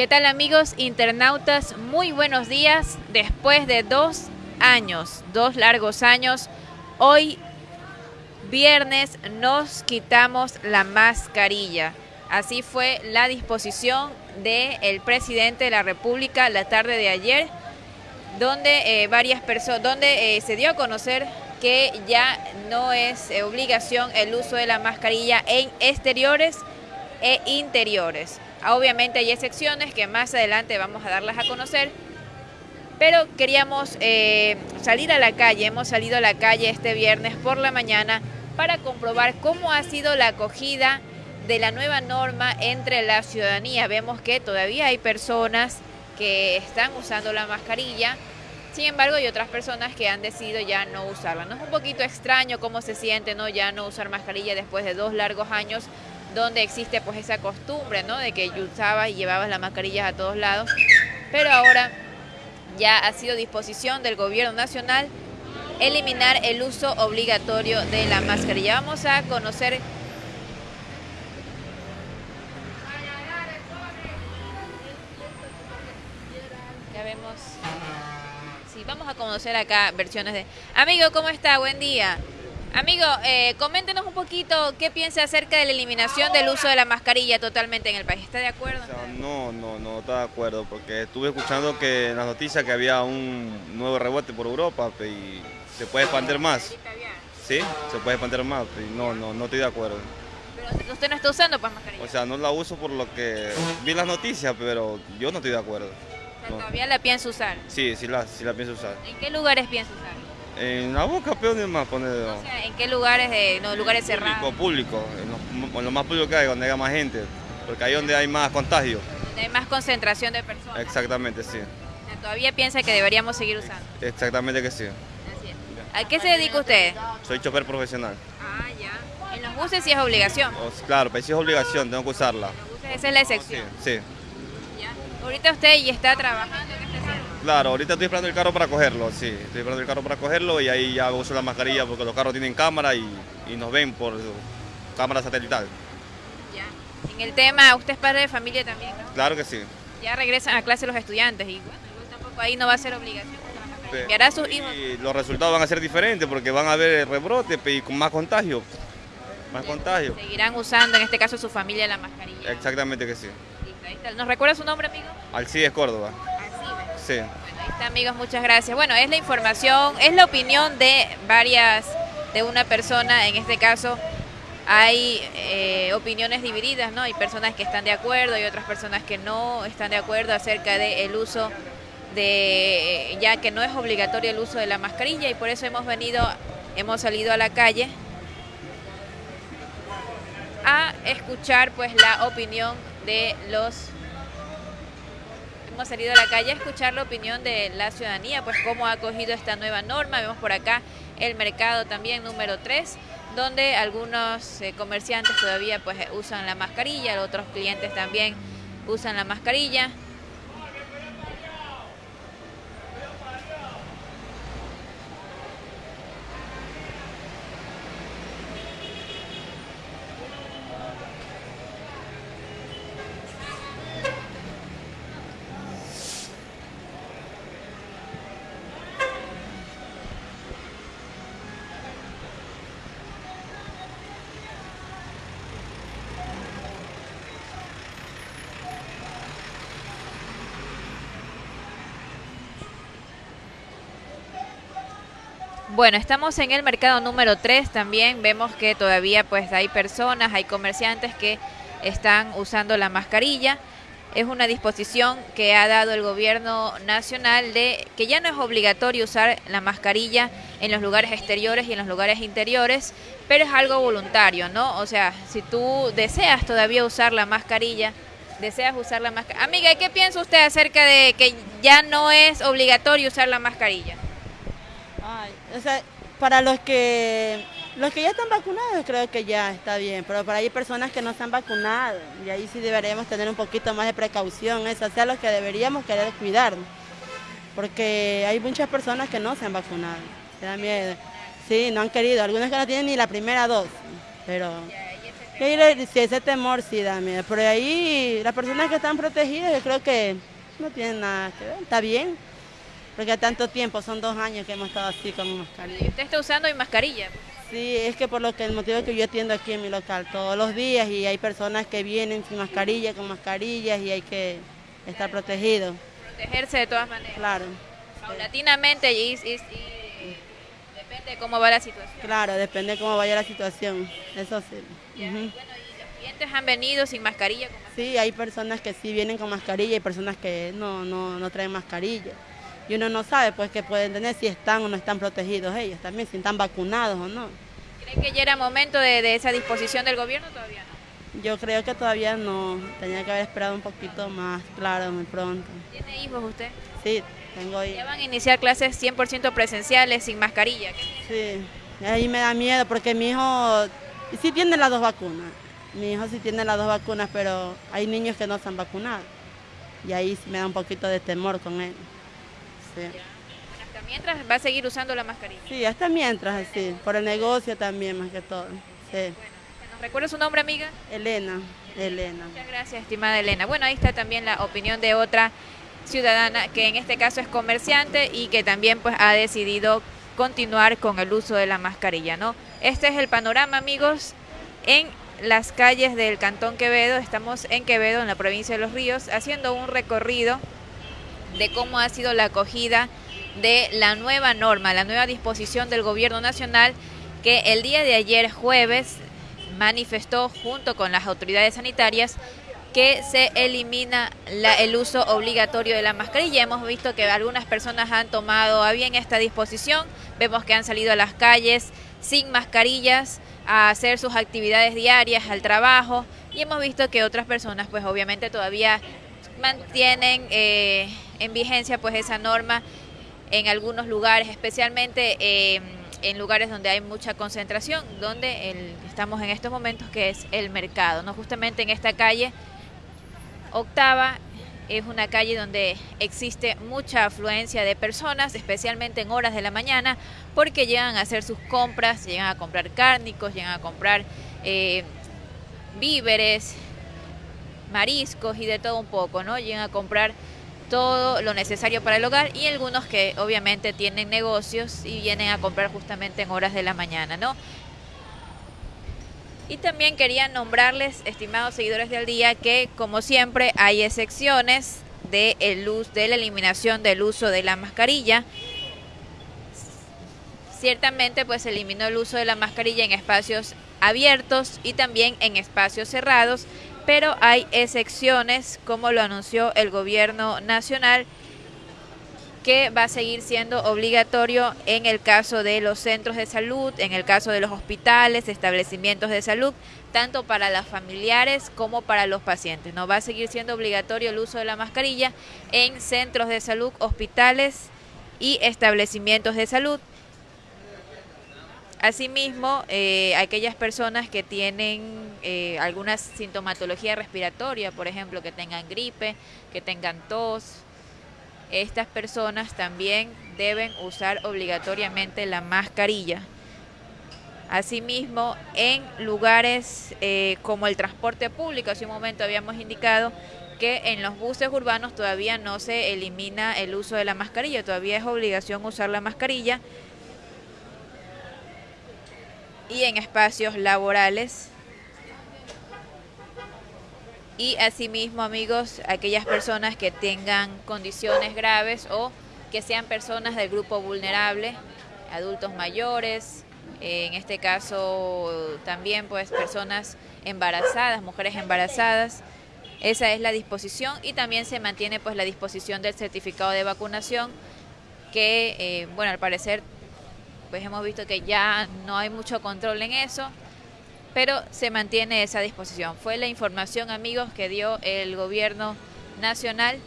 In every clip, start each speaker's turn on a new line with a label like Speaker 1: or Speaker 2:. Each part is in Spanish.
Speaker 1: ¿Qué tal amigos internautas? Muy buenos días. Después de dos años, dos largos años, hoy viernes nos quitamos la mascarilla. Así fue la disposición del presidente de la República la tarde de ayer, donde eh, varias personas, donde eh, se dio a conocer que ya no es eh, obligación el uso de la mascarilla en exteriores e interiores. Obviamente hay excepciones que más adelante vamos a darlas a conocer, pero queríamos salir a la calle, hemos salido a la calle este viernes por la mañana para comprobar cómo ha sido la acogida de la nueva norma entre la ciudadanía. Vemos que todavía hay personas que están usando la mascarilla, sin embargo hay otras personas que han decidido ya no usarla. No es un poquito extraño cómo se siente no ya no usar mascarilla después de dos largos años donde existe pues esa costumbre ¿no? de que usabas y llevabas las mascarillas a todos lados, pero ahora ya ha sido disposición del gobierno nacional eliminar el uso obligatorio de la mascarilla. Vamos a conocer Ya vemos. Sí, vamos a conocer acá versiones de... Amigo, ¿cómo está? Buen día. Amigo, eh, coméntenos un poquito qué piensa acerca de la eliminación del uso de la mascarilla totalmente en el país. ¿Está de acuerdo?
Speaker 2: no, no, no está de acuerdo, porque estuve escuchando que en las noticias que había un nuevo rebote por Europa y se puede expandir más. Sí, se puede expandir más, y no, no, no estoy de acuerdo.
Speaker 1: Pero usted no está usando pues mascarilla.
Speaker 2: O sea, no la uso por lo que vi las noticias, pero yo no estoy de acuerdo.
Speaker 1: ¿Todavía la piensa usar?
Speaker 2: Sí, sí la, sí la pienso usar.
Speaker 1: ¿En qué lugares piensa usar?
Speaker 2: En la boca, peor ni más poner.
Speaker 1: O sea, ¿en qué lugares, de, no, lugares cerrados?
Speaker 2: Público, en lo, más público que hay, donde haya más gente, porque ahí es donde hay más contagio.
Speaker 1: Donde hay más concentración de personas.
Speaker 2: Exactamente, sí.
Speaker 1: ¿Todavía piensa que deberíamos seguir usando?
Speaker 2: Exactamente que sí.
Speaker 1: ¿A qué se dedica usted?
Speaker 2: Soy chofer profesional.
Speaker 1: Ah, ya. ¿En los buses sí es obligación?
Speaker 2: claro, pero sí es obligación, tengo que usarla.
Speaker 1: ¿En los buses esa es la excepción?
Speaker 2: Sí.
Speaker 1: Ya. Ahorita usted ya está trabajando en.
Speaker 2: Claro, ahorita estoy esperando el carro para cogerlo, sí. Estoy esperando el carro para cogerlo y ahí ya uso la mascarilla porque los carros tienen cámara y, y nos ven por cámara satelital.
Speaker 1: Ya. En el tema, ¿usted es padre de familia también, no?
Speaker 2: Claro que sí.
Speaker 1: Ya regresan a clase los estudiantes y bueno, tampoco ahí no va a ser obligación. ¿Enviará sus hijos?
Speaker 2: Y los resultados van a ser diferentes porque van a haber rebrote y con más contagio. Más contagio.
Speaker 1: Seguirán usando, en este caso, su familia la mascarilla.
Speaker 2: Exactamente que sí.
Speaker 1: ¿Nos recuerda su nombre, amigo?
Speaker 2: Alcides Córdoba.
Speaker 1: Bueno, ahí está, amigos, muchas gracias. Bueno, es la información, es la opinión de varias, de una persona, en este caso, hay eh, opiniones divididas, ¿no? Hay personas que están de acuerdo y otras personas que no están de acuerdo acerca del uso de ya que no es obligatorio el uso de la mascarilla y por eso hemos venido, hemos salido a la calle a escuchar pues la opinión de los hemos salido a la calle a escuchar la opinión de la ciudadanía, pues cómo ha acogido esta nueva norma. Vemos por acá el mercado también número 3, donde algunos eh, comerciantes todavía pues usan la mascarilla, otros clientes también usan la mascarilla. Bueno, estamos en el mercado número 3 también. Vemos que todavía pues hay personas, hay comerciantes que están usando la mascarilla. Es una disposición que ha dado el gobierno nacional de que ya no es obligatorio usar la mascarilla en los lugares exteriores y en los lugares interiores, pero es algo voluntario, ¿no? O sea, si tú deseas todavía usar la mascarilla, deseas usar la mascarilla. Amiga, ¿qué piensa usted acerca de que ya no es obligatorio usar la mascarilla?
Speaker 3: O sea, para los que los que ya están vacunados creo que ya está bien, pero para hay personas que no están vacunadas y ahí sí deberíamos tener un poquito más de precaución, o sea, los que deberíamos querer cuidarnos, porque hay muchas personas que no se han vacunado, se da miedo, sí, no han querido, algunos que no tienen ni la primera dosis, pero sí, ese temor sí da miedo. Pero ahí las personas que están protegidas, yo creo que no tienen nada que ver. Está bien. Porque tanto tiempo, son dos años que hemos estado así con mascarilla.
Speaker 1: ¿Y usted está usando mi mascarilla?
Speaker 3: Sí, es que por lo que el motivo que yo atiendo aquí en mi local todos los días y hay personas que vienen sin mascarilla, con mascarillas y hay que estar protegido.
Speaker 1: Protegerse de todas maneras.
Speaker 3: Claro.
Speaker 1: Paulatinamente y, depende de cómo va la situación.
Speaker 3: Claro, depende de cómo vaya la situación, eso sí.
Speaker 1: ¿y los clientes han venido sin mascarilla?
Speaker 3: Sí, hay personas que sí vienen con mascarilla y personas que no, no, no traen mascarilla y uno no sabe pues que pueden tener si están o no están protegidos ellos también, si están vacunados o no.
Speaker 1: ¿Cree que ya era momento de, esa disposición del gobierno todavía
Speaker 3: no? Yo creo que todavía no, tenía que haber esperado un poquito más, claro, muy pronto.
Speaker 1: ¿Tiene hijos usted?
Speaker 3: Sí, tengo hijos.
Speaker 1: ¿Ya van a iniciar clases 100% presenciales sin mascarilla?
Speaker 3: Sí, ahí me da miedo porque mi hijo sí tiene las dos vacunas. Mi hijo sí tiene las dos vacunas, pero hay niños que no se han vacunado. Y ahí sí me da un poquito de temor con él.
Speaker 1: Hasta mientras va a seguir usando la mascarilla.
Speaker 3: Sí, hasta mientras, sí, por el negocio también más que todo. Sí.
Speaker 1: ¿Nos recuerda su nombre, amiga?
Speaker 3: Elena, Elena.
Speaker 1: Muchas gracias, estimada Elena. Bueno, ahí está también la opinión de otra ciudadana que en este caso es comerciante y que también pues ha decidido continuar con el uso de la mascarilla, ¿no? Este es el panorama, amigos, en las calles del Cantón Quevedo. Estamos en Quevedo, en la provincia de Los Ríos, haciendo un recorrido de cómo ha sido la acogida de la nueva norma, la nueva disposición del Gobierno Nacional que el día de ayer jueves manifestó junto con las autoridades sanitarias que se elimina el uso obligatorio de la mascarilla. Hemos visto que algunas personas han tomado a bien esta disposición, vemos que han salido a las calles sin mascarillas a hacer sus actividades diarias, al trabajo, y hemos visto que otras personas pues obviamente todavía mantienen eh, en vigencia pues esa norma en algunos lugares, especialmente em, en lugares donde hay mucha concentración, donde estamos en estos momentos que es el mercado, no justamente en esta calle octava es una calle donde existe mucha afluencia de personas, especialmente en horas de la mañana, porque llegan a hacer sus compras, llegan a comprar cárnicos, llegan a comprar eh, víveres, mariscos y de todo un poco, ¿no? Llegan a comprar todo lo necesario para el hogar y algunos que obviamente tienen negocios y vienen a comprar justamente en horas de la mañana, ¿no? Y también quería nombrarles, estimados seguidores del día, que como siempre hay excepciones de, el de la eliminación del uso de la mascarilla. Ciertamente pues eliminó el uso de la mascarilla en espacios abiertos y también en espacios cerrados pero hay excepciones, como lo anunció el gobierno nacional, que va a seguir siendo obligatorio en el caso de los centros de salud, en el caso de los hospitales, establecimientos de salud, tanto para las familiares como para los pacientes. No va a seguir siendo obligatorio el uso de la mascarilla en centros de salud, hospitales y establecimientos de salud. Asimismo, eh, aquellas personas que tienen eh, alguna sintomatología respiratoria, por ejemplo, que tengan gripe, que tengan tos, estas personas también deben usar obligatoriamente la mascarilla. Asimismo, en lugares eh, como el transporte público, hace un momento habíamos indicado que en los buses urbanos todavía no se elimina el uso de la mascarilla, todavía es obligación usar la mascarilla y en espacios laborales. Y asimismo, amigos, aquellas personas que tengan condiciones graves o que sean personas del grupo vulnerable, adultos mayores, en este caso también pues personas embarazadas, mujeres embarazadas. Esa es la disposición y también se mantiene pues la disposición del certificado de vacunación que, eh, bueno, al parecer pues hemos visto que ya no hay mucho control en eso, pero se mantiene esa disposición. Fue la información, amigos, que dio el gobierno nacional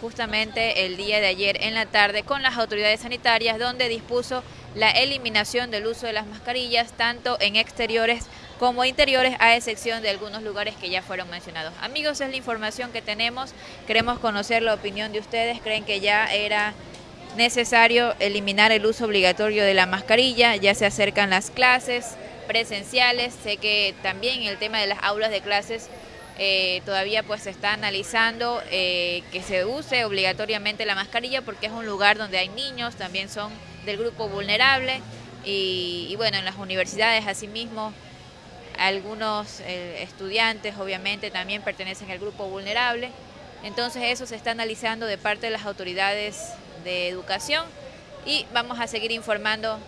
Speaker 1: justamente el día de ayer en la tarde con las autoridades sanitarias donde dispuso la eliminación del uso de las mascarillas tanto en exteriores como interiores a excepción de algunos lugares que ya fueron mencionados. Amigos, es la información que tenemos. Queremos conocer la opinión de ustedes. ¿Creen que ya era necesario eliminar el uso obligatorio de la mascarilla, ya se acercan las clases, presenciales. Sé que también el tema de las aulas de clases eh, todavía pues se está analizando eh, que se use obligatoriamente la mascarilla porque es un lugar donde hay niños, también son del grupo vulnerable y, bueno, en las universidades asimismo algunos eh, estudiantes obviamente también pertenecen al grupo vulnerable, entonces eso se está analizando de parte de las autoridades de educación y vamos a seguir informando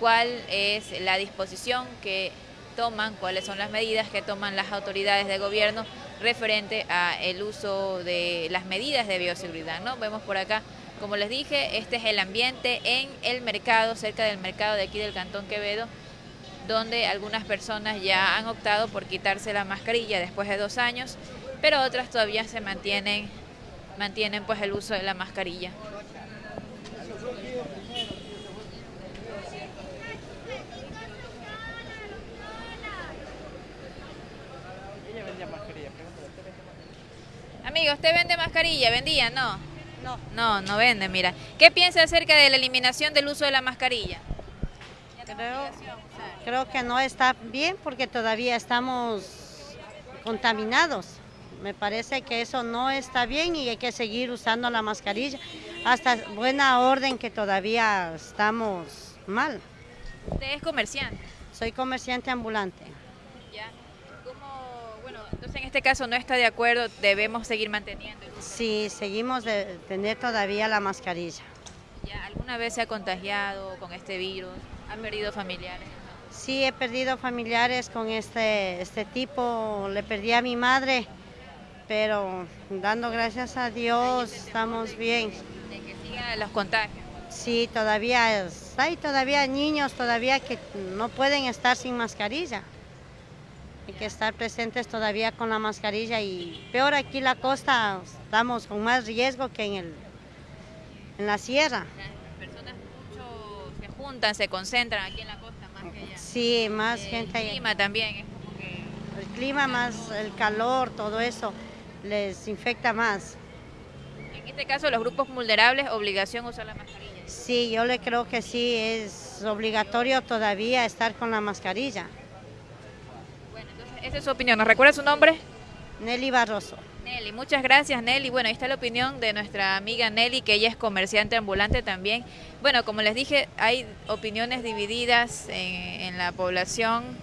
Speaker 1: cuál es la disposición que toman, cuáles son las medidas que toman las autoridades de gobierno referente a el uso de las medidas de bioseguridad. ¿no? Vemos por acá, como les dije, este es el ambiente en el mercado, cerca del mercado de aquí del Cantón Quevedo, donde algunas personas ya han optado por quitarse la mascarilla después de dos años, pero otras todavía se mantienen, mantienen pues el uso de la mascarilla. Amigo, ¿usted vende mascarilla? ¿Vendía? No. No. No, no vende, mira. ¿Qué piensa acerca de la eliminación del uso de la mascarilla?
Speaker 4: Creo, creo que no está bien porque todavía estamos contaminados. Me parece que eso no está bien y hay que seguir usando la mascarilla hasta buena orden que todavía estamos mal.
Speaker 1: ¿Usted es comerciante?
Speaker 4: Soy comerciante ambulante.
Speaker 1: Entonces, en este caso no está de acuerdo, debemos seguir manteniendo.
Speaker 4: Sí, seguimos de tener todavía la mascarilla.
Speaker 1: ¿Alguna vez se ha contagiado con este virus? ¿Ha perdido familiares?
Speaker 4: Sí, he perdido familiares con este, este tipo. Le perdí a mi madre, pero dando gracias a Dios estamos bien.
Speaker 1: ¿De que sigan los contagios?
Speaker 4: Sí, todavía hay todavía niños todavía que no pueden estar sin mascarilla. Hay que estar presentes todavía con la mascarilla y peor aquí la costa, estamos con más riesgo que en, el, en la sierra.
Speaker 1: Las personas mucho se juntan, se concentran aquí en la costa más que allá.
Speaker 4: Sí, más gente.
Speaker 1: El clima también es como que...
Speaker 4: El clima más, el calor, todo eso les infecta más.
Speaker 1: En este caso, los grupos vulnerables, obligación usar la mascarilla.
Speaker 4: Sí, yo le creo que sí, es obligatorio todavía estar con la mascarilla.
Speaker 1: Esa es su opinión. ¿Nos recuerda su nombre?
Speaker 4: Nelly Barroso.
Speaker 1: Nelly, muchas gracias Nelly. Bueno, ahí está la opinión de nuestra amiga Nelly, que ella es comerciante ambulante también. Bueno, como les dije, hay opiniones divididas en, la población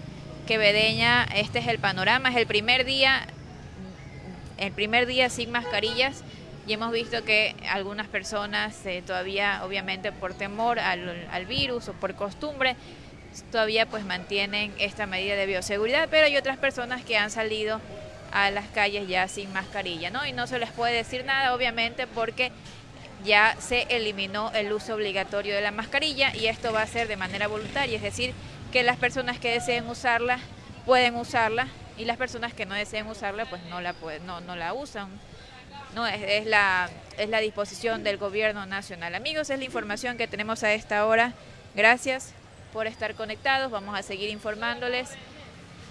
Speaker 1: quevedeña. Este es el panorama, es el primer día, el primer día sin mascarillas y hemos visto que algunas personas eh, todavía, obviamente por temor al, al virus o por costumbre, todavía pues mantienen esta medida de bioseguridad, pero hay otras personas que han salido a las calles ya sin mascarilla, ¿no? Y no se les puede decir nada, obviamente, porque ya se eliminó el uso obligatorio de la mascarilla y esto va a ser de manera voluntaria, es decir, que las personas que deseen usarla pueden usarla y las personas que no deseen usarla pues no la pueden, no, no la usan. No, es, la, es la disposición del gobierno nacional. Amigos, es la información que tenemos a esta hora. Gracias por estar conectados. Vamos a seguir informándoles.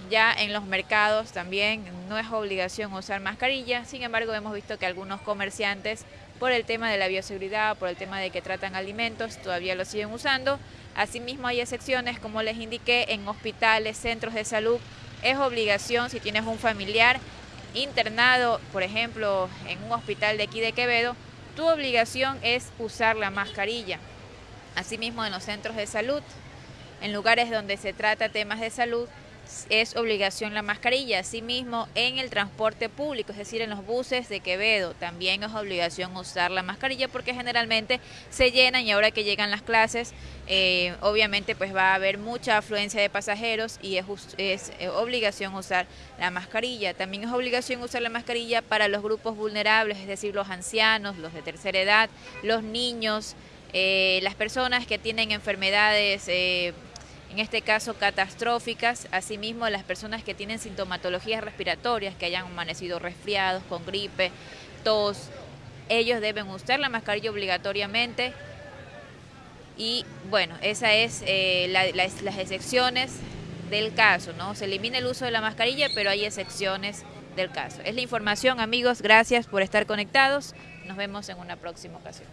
Speaker 1: Ya en los mercados también no es obligación usar mascarilla, sin embargo hemos visto que algunos comerciantes por el tema de la bioseguridad, por el tema de que tratan alimentos, todavía lo siguen usando. Asimismo hay excepciones, como les indiqué, en hospitales, centros de salud, es obligación si tienes un familiar internado, por ejemplo, en un hospital de aquí de Quevedo, tu obligación es usar la mascarilla. Asimismo en los centros de salud, en lugares donde se trata temas de salud es obligación la mascarilla. Asimismo, en el transporte público, es decir, en los buses de Quevedo, también es obligación usar la mascarilla porque generalmente se llenan y ahora que llegan las clases, eh, obviamente pues va a haber mucha afluencia de pasajeros y es, es eh, obligación usar la mascarilla. También es obligación usar la mascarilla para los grupos vulnerables, es decir, los ancianos, los de tercera edad, los niños, eh, las personas que tienen enfermedades en este caso catastróficas, asimismo las personas que tienen sintomatologías respiratorias, que hayan amanecido resfriados, con gripe, tos, ellos deben usar la mascarilla obligatoriamente y bueno, esas es eh, las excepciones del caso, ¿no? Se elimina el uso de la mascarilla, pero hay excepciones del caso. Es la información, amigos, gracias por estar conectados. Nos vemos en una próxima ocasión.